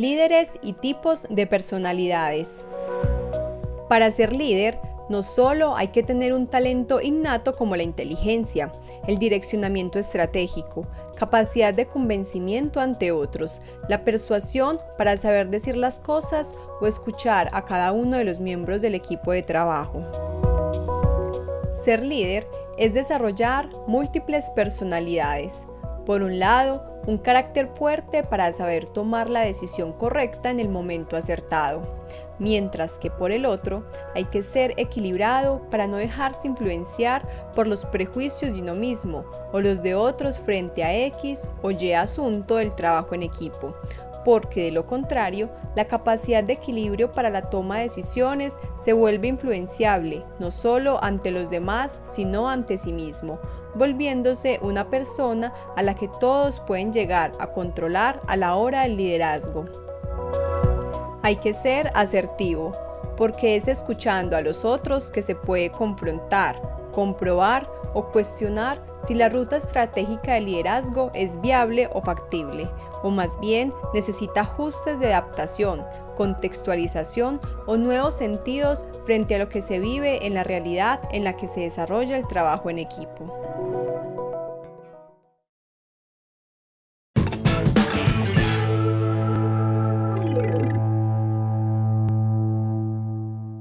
líderes y tipos de personalidades. Para ser líder, no solo hay que tener un talento innato como la inteligencia, el direccionamiento estratégico, capacidad de convencimiento ante otros, la persuasión para saber decir las cosas o escuchar a cada uno de los miembros del equipo de trabajo. Ser líder es desarrollar múltiples personalidades. Por un lado, un carácter fuerte para saber tomar la decisión correcta en el momento acertado, mientras que por el otro hay que ser equilibrado para no dejarse influenciar por los prejuicios de uno mismo o los de otros frente a X o Y asunto del trabajo en equipo, porque de lo contrario, la capacidad de equilibrio para la toma de decisiones se vuelve influenciable, no solo ante los demás, sino ante sí mismo, volviéndose una persona a la que todos pueden llegar a controlar a la hora del liderazgo. Hay que ser asertivo, porque es escuchando a los otros que se puede confrontar, comprobar o cuestionar si la ruta estratégica de liderazgo es viable o factible, o más bien necesita ajustes de adaptación, contextualización o nuevos sentidos frente a lo que se vive en la realidad en la que se desarrolla el trabajo en equipo.